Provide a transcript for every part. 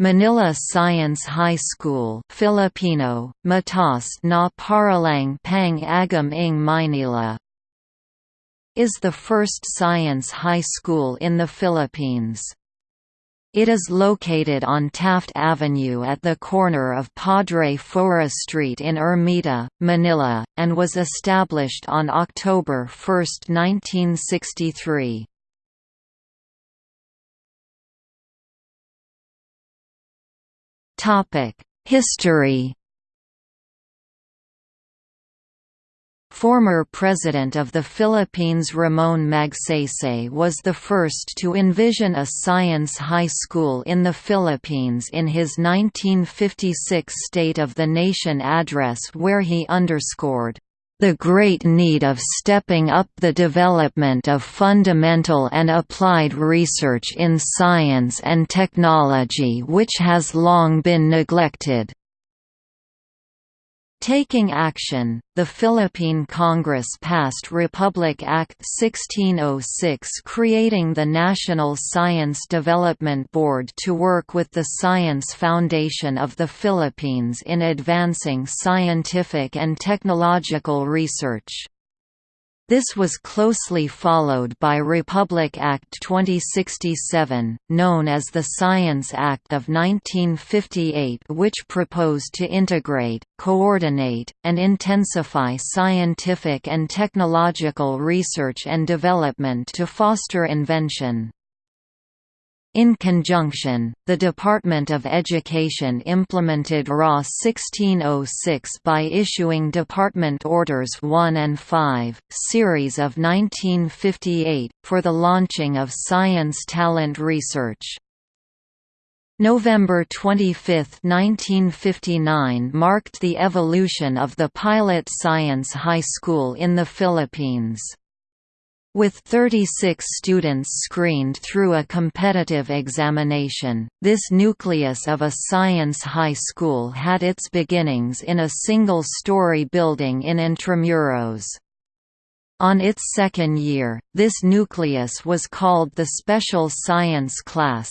Manila Science High School Filipino, Mataas na Paaralang Pang Agham ng Maynila is the first science high school in the Philippines. It is located on Taft Avenue at the corner of Padre Faura Street in Ermita, Manila, and was established on October 1, 1963. History. Former President of the Philippines Ramon Magsaysay was the first to envision a science high school in the Philippines in his 1956 State of the Nation address where he underscored, the great need of stepping up the development of fundamental and applied research in science and technology which has long been neglected. Taking action, the Philippine Congress passed Republic Act 1606 creating the National Science Development Board to work with the Science Foundation of the Philippines in advancing scientific and technological research. This was closely followed by Republic Act 2067, known as the Science Act of 1958 which proposed to integrate, coordinate, and intensify scientific and technological research and development to foster invention. In conjunction, the Department of Education implemented RA 1606 by issuing Department Orders 1 and 5, series of 1958, for the launching of science talent research. November 25, 1959 marked the evolution of the pilot science high school in the Philippines. With 36 students screened through a competitive examination, this nucleus of a science high school had its beginnings in a single-story building in Intramuros. On its second year, this nucleus was called the Special Science Class.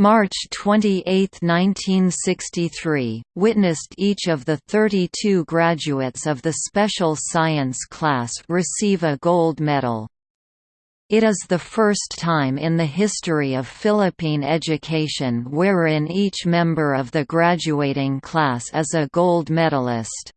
March 28, 1963, witnessed each of the 32 graduates of the Special Science class receive a gold medal. It is the first time in the history of Philippine education wherein each member of the graduating class is a gold medalist.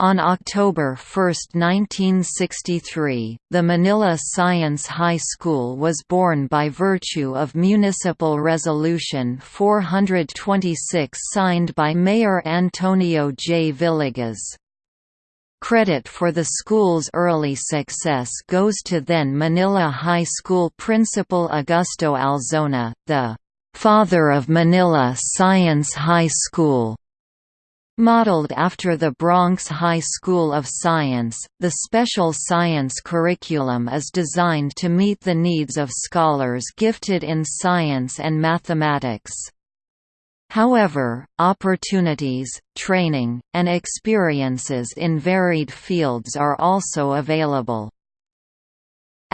On October 1, 1963, the Manila Science High School was born by virtue of Municipal Resolution 426 signed by Mayor Antonio J. Villegas. Credit for the school's early success goes to then Manila High School principal Augusto Alzona, the "'father of Manila Science High School' Modeled after the Bronx High School of Science, the special science curriculum is designed to meet the needs of scholars gifted in science and mathematics. However, opportunities, training, and experiences in varied fields are also available.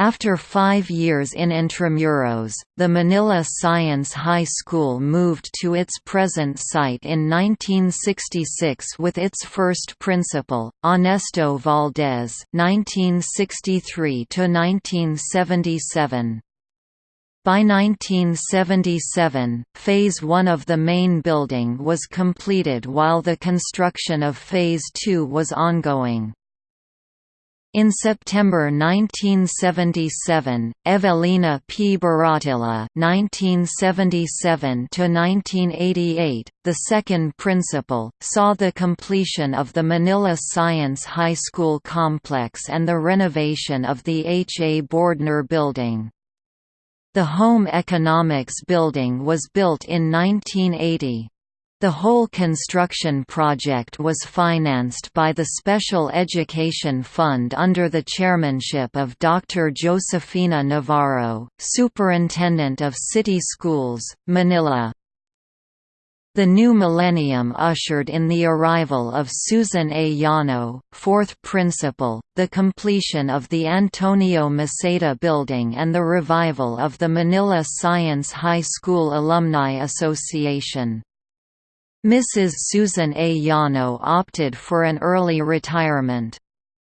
After five years in Intramuros, the Manila Science High School moved to its present site in 1966 with its first principal, Ernesto Valdez (1963–1977). By 1977, Phase 1 of the main building was completed while the construction of Phase 2 was ongoing. In September 1977, Evelina P. Baratilla (1977–1988), the second principal, saw the completion of the Manila Science High School complex and the renovation of the H. A. Bordner Building. The Home Economics Building was built in 1980. The whole construction project was financed by the Special Education Fund under the chairmanship of Dr. Josefina Navarro, Superintendent of City Schools, Manila. The new millennium ushered in the arrival of Susan A. Yano, fourth principal, the completion of the Antonio Maceda Building and the revival of the Manila Science High School Alumni Association. Mrs. Susan A. Yano opted for an early retirement.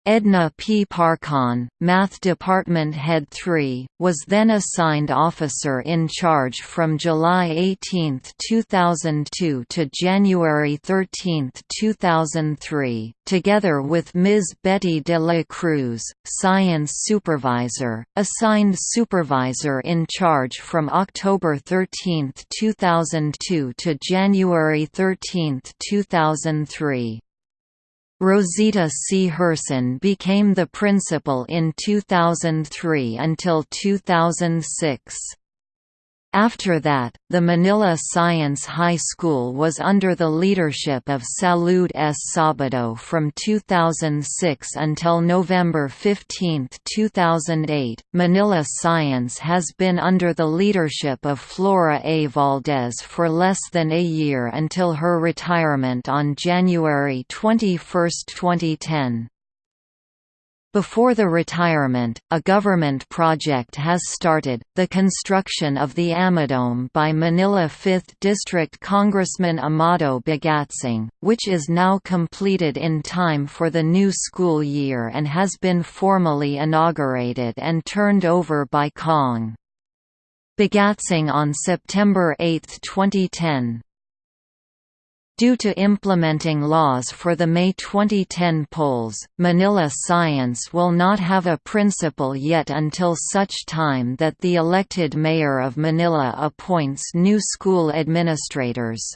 Edna P. Parcon, Math Department Head 3, was then assigned officer in charge from July 18, 2002 to January 13, 2003, together with Ms. Betty de la Cruz, Science Supervisor, assigned supervisor in charge from October 13, 2002 to January 13, 2003. Rosita C. Herson became the principal in 2003 until 2006. After that, the Manila Science High School was under the leadership of Salud S. Sabado from 2006 until November 15, 2008. Manila Science has been under the leadership of Flora A. Valdez for less than a year until her retirement on January 21, 2010. Before the retirement, a government project has started, the construction of the Amadome by Manila 5th District Congressman Amado Bagatsing, which is now completed in time for the new school year and has been formally inaugurated and turned over by Kong. Bagatsing on September 8, 2010. Due to implementing laws for the May 2010 polls, Manila Science will not have a principal yet until such time that the elected mayor of Manila appoints new school administrators.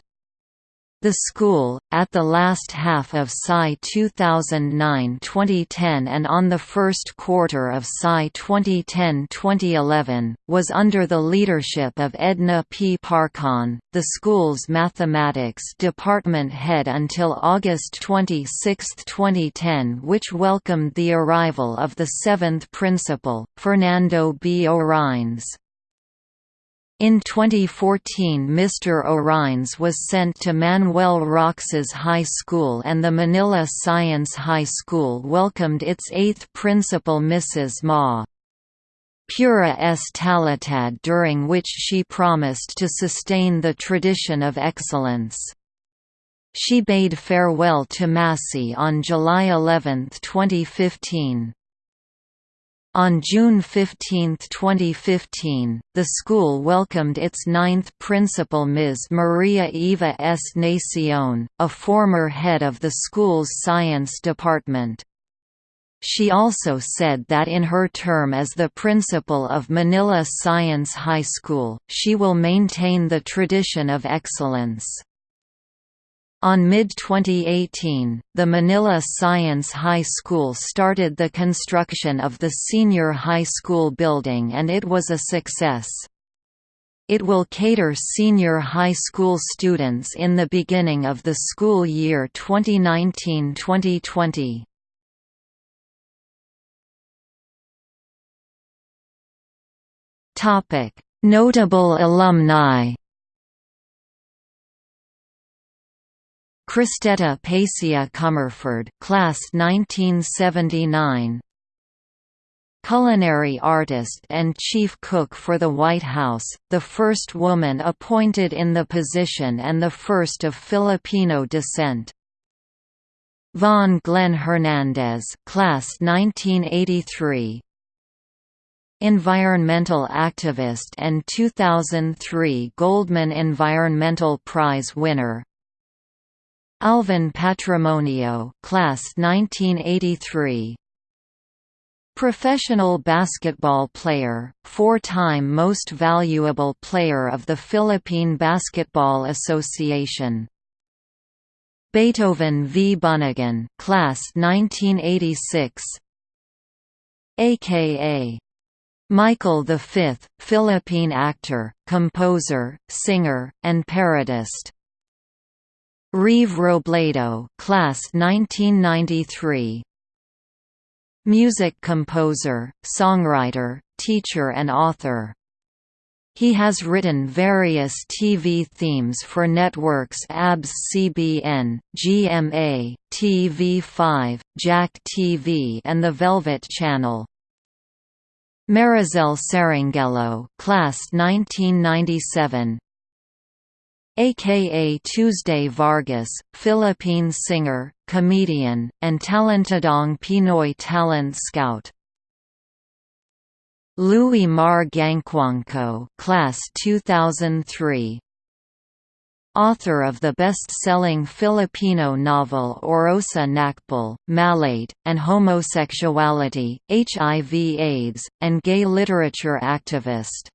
The school, at the last half of Sci 2009-2010 and on the first quarter of Sci 2010-2011, was under the leadership of Edna P. Parcon, the school's mathematics department head until August 26, 2010 which welcomed the arrival of the seventh principal, Fernando B. Orines. In 2014 Mr. Orines was sent to Manuel Roxas High School and the Manila Science High School welcomed its eighth principal Mrs. Ma. Pura S. Talatad during which she promised to sustain the tradition of excellence. She bade farewell to MaSci on July 11, 2015. On June 15, 2015, the school welcomed its ninth principal Ms. Maria Eva S. Nacion, a former head of the school's science department. She also said that in her term as the principal of Manila Science High School, she will maintain the tradition of excellence. On mid-2018, the Manila Science High School started the construction of the senior high school building and it was a success. It will cater senior high school students in the beginning of the school year 2019-2020. Notable alumni Cristeta Pasia Comerford, class 1979. Culinary artist and chief cook for the White House, the first woman appointed in the position and the first of Filipino descent. Von Glenn Hernandez, class 1983. Environmental activist and 2003 Goldman Environmental Prize winner, Alvin Patrimonio, class 1983. Professional basketball player, four-time most valuable player of the Philippine Basketball Association. Beethoven V. Bunagan, class 1986. AKA Michael V, Philippine actor, composer, singer, and parodist. Reeve Robledo, class 1993. Music composer, songwriter, teacher and author. He has written various TV themes for networks ABS CBN, GMA, TV5, Jack TV and The Velvet Channel. Marizel Saranghello class 1997 aka Tuesday Vargas, Philippine singer, comedian, and Talentadong Pinoy talent scout. Louis Mar Gangcuangco class 2003 Author of the best-selling Filipino novel Orosa Nakpil, Malate, and Homosexuality, HIV AIDS, and gay literature activist